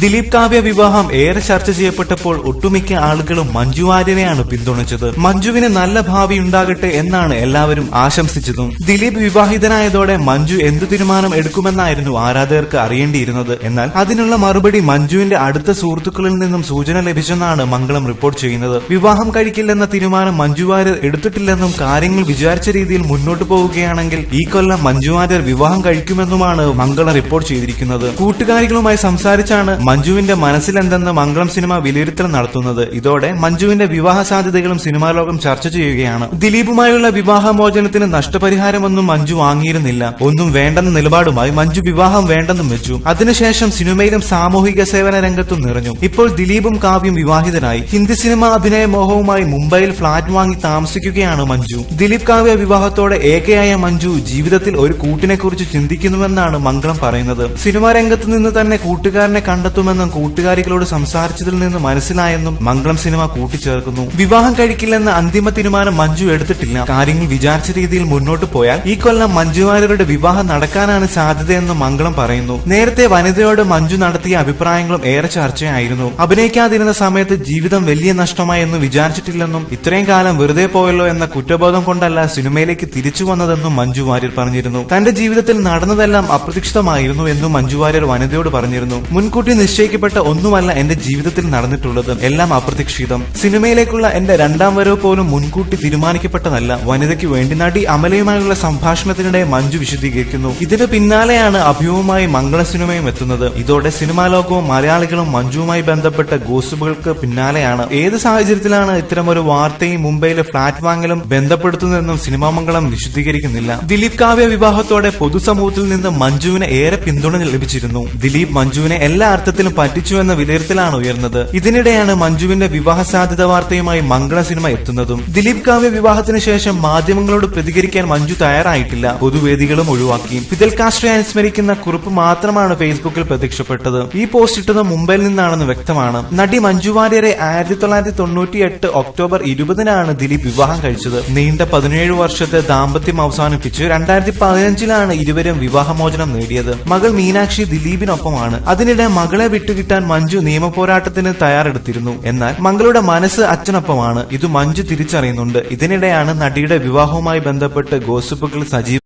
ദിലീപ് കാവ്യ വിവാഹം ഏറെ ചർച്ച ചെയ്യപ്പെട്ടപ്പോൾ ഒട്ടുമിക്ക ആളുകളും മഞ്ജു ആര്യനെയാണ് പിന്തുണച്ചത്. മഞ്ജുവിന് നല്ല ഭാവി ഉണ്ടാകട്ടെ എന്നാണ് എല്ലാവരും ആശംസിച്ചതും. ദിലീപ് വിവാഹിതനായതോടെ മഞ്ജു എന്തു തീരുമാനം എടുക്കുമെന്നായിരുന്നു ആരാധകർക്ക് അറിയേണ്ടിയിരുന്നത്. എന്നാൽ അതിനുള്ള മറുപടി മഞ്ജുവിന്റെ അടുത്ത സുഹൃത്തുക്കളിൽ നിന്നും സൂചന ലഭിച്ചെന്നാണ് മംഗളം റിപ്പോർട്ട് ചെയ്യുന്നത്. വിവാഹം കഴിക്കില്ലെന്ന തീരുമാനം മഞ്ജു വാര്യർ എടുത്തിട്ടില്ലെന്നും കാര്യങ്ങൾ വിചാരിച്ച രീതിയിൽ മുന്നോട്ട് പോവുകയാണെങ്കിൽ ഈ കൊല്ലം മഞ്ജു വാര്യർ വിവാഹം കഴിക്കുമെന്നുമാണ് മംഗളം റിപ്പോർട്ട് ചെയ്തിരിക്കുന്നത്. കൂട്ടുകാരികളുമായി സംസാരിച്ചാണ് മഞ്ജുവിന്റെ മനസ്സിലെന്തെന്ന് മംഗളം സിനിമ വിലയിരുത്തൽ നടത്തുന്നത് ഇതോടെ മഞ്ജുവിന്റെ വിവാഹ സാധ്യതകളും സിനിമാ ലോകം ചർച്ച ചെയ്യുകയാണ്. ദിലീപുമായുള്ള വിവാഹമോചനത്തിന് നഷ്ടപരിഹാരമൊന്നും മഞ്ജു വാങ്ങിയിരുന്നില്ല. ഒന്നും വേണ്ടെന്ന നിലപാടുമായി മഞ്ജു വിവാഹം വേണ്ടെന്നും വെച്ചു. അതിനുശേഷം സിനിമയിലും സാമൂഹിക സേവന രംഗത്തും നിറഞ്ഞു. ഇപ്പോൾ ദിലീപും കാവ്യം വിവാഹിതനായി ഹിന്ദി സിനിമ അഭിനയ മോഹവുമായി മുംബൈയിൽ ഫ്ളാറ്റ് വാങ്ങി താമസിക്കുകയാണ് മഞ്ജു. ദിലീപ് കാവ്യ വിവാഹത്തോടെ ഏകയായ മഞ്ജു ജീവിതത്തിൽ ഒരു കൂട്ടിനെ കുറിച്ച് ചിന്തിക്കുന്നുവെന്നാണ് മംഗളം പറയുന്നത്. സിനിമാ രംഗത്ത് നിന്ന് തന്നെ കൂട്ടുകാരനെ കണ്ടെത്തുമെന്നും കൂട്ടുകാരികളോട് സംസാരിച്ചതിൽ നിന്ന് മനസ്സിലായെന്നും മംഗളം സിനിമ കൂട്ടിച്ചേർക്കുന്നു. വിവാഹം കഴിക്കില്ലെന്ന അന്തിമ തീരുമാനം മഞ്ജു എടുത്തിട്ടില്ല. കാര്യങ്ങൾ വിചാരിച്ച രീതിയിൽ മുന്നോട്ട് പോയാൽ ഈ കൊല്ലം മഞ്ജു വാര്യരുടെ വിവാഹം നടക്കാനാണ് സാധ്യതയെന്നും മംഗളം പറയുന്നു. നേരത്തെ വനിതയോട് മഞ്ജു നടത്തിയ അഭിപ്രായങ്ങളും ഏറെ ചർച്ചയായിരുന്നു. അഭിനയിക്കാതിരുന്ന സമയത്ത് ജീവിതം വലിയ നഷ്ടമായി എന്ന് വിചാരിച്ചിട്ടില്ലെന്നും ഇത്രയും കാലം വെറുതെ പോയല്ലോ എന്ന കുറ്റബോധം കൊണ്ടല്ല സിനിമയിലേക്ക് തിരിച്ചു വന്നതെന്നും മഞ്ജു വാര്യർ പറഞ്ഞിരുന്നു. തന്റെ ജീവിതത്തിൽ നടന്നതെല്ലാം അപ്രതീക്ഷിതമായിരുന്നു എന്നും മഞ്ജു വാര്യർ വനിതയോട് പറഞ്ഞിരുന്നു. മുൻകൂട്ടി നിശ്ചയിക്കപ്പെട്ട ഒന്നുമല്ല എന്റെ ജീവിതത്തിൽ നടന്നിട്ടുള്ളത്. എല്ലാം അപ്രതീക്ഷിതം. സിനിമയിലേക്കുള്ള എന്റെ രണ്ടാം വരവ് പോലും മുൻകൂട്ടി തീരുമാനിക്കപ്പെട്ടതല്ല. വനിതയ്ക്ക് വേണ്ടി നടി അമലയുമായുള്ള സംഭാഷണത്തിനിടെ മഞ്ജു വിശദീകരിക്കുന്നു. ഇതിന് പിന്നാലെയാണ് അഭിയുമായി മംഗള സിനിമയും എത്തുന്നത്. ഇതോടെ സിനിമാ ലോകവും മലയാളികളും മഞ്ജുവുമായി ബന്ധപ്പെട്ട ഗോസിപ്പുകൾക്ക് പിന്നാലെയാണ്. ഏത് സാഹചര്യത്തിലാണ് ഒരു വാർത്തയും മുംബൈയിലെ ഫ്ളാറ്റ് വാങ്ങലും ബന്ധപ്പെടുത്തുന്നതെന്നും സിനിമാ മംഗളം വിശദീകരിക്കുന്നില്ല. ദിലീപ് കാവ്യ വിവാഹത്തോടെ പൊതുസമൂഹത്തിൽ നിന്ന് മഞ്ജുവിന് ഏറെ പിന്തുണ ലഭിച്ചിരുന്നു. ദിലീപ് മഞ്ജുവിനെ എല്ലാ അർത്ഥത്തിലും പറ്റിച്ചു എന്ന വിലയിരുത്തലാണ് ഉയർന്നത്. ഇതിനിടെയാണ് മഞ്ജുവിന്റെ വിവാഹ സാധ്യത വാർത്തയുമായി മംഗള സിനിമ എത്തുന്നതും. ദിലീപ് കാവ്യ വിവാഹത്തിന് ശേഷം മാധ്യമങ്ങളോട് പ്രതികരിക്കാൻ മഞ്ജു തയ്യാറായിട്ടില്ല. പൊതുവേദികളും ഒഴിവാക്കി. ഫിദൽ കാസ്ട്രയെ അനുസ്മരിക്കുന്ന കുറിപ്പ് മാത്രമാണ് ഫേസ്ബുക്കിൽ പ്രത്യക്ഷപ്പെട്ടത്. ഈ പോസ്റ്റ് ഇട്ടത് മുംബൈയിൽ നിന്നാണെന്ന് വ്യക്തമാണ്. നടി മഞ്ജു വാര്യരെ ആയിരത്തി തൊള്ളായിരത്തി തൊണ്ണൂറ്റി എട്ട് ഒക്ടോബർ ഇരുപതിനാണ് ദിലീപ് വിവാഹം കഴിച്ചത്. നീണ്ട പതിനേഴ് വർഷത്തെ ദാമ്പത്യം അവസാനിപ്പിച്ച് രണ്ടായിരത്തി പതിനഞ്ചിലാണ് ഇരുവരും വിവാഹമോചനം നേടിയത്. മകൾ മീനാക്ഷി ദിലീപിനൊപ്പമാണ്. അതിനിടെ മകളെ വിട്ടുകിട്ടാൻ മഞ്ജു നിയമ പോരാട്ടത്തിന് തയ്യാറെടുത്തിരുന്നു. എന്നാൽ മകളുടെ മനസ്സ് അച്ഛനൊപ്പമാണ്. ഇത് മഞ്ജു തിരിച്ചറിയുന്നുണ്ട്. ഇതിനിടെയാണ് നടിയുടെ വിവാഹവുമായി ബന്ധപ്പെട്ട് ഗോസിപ്പുകൾ സജീവ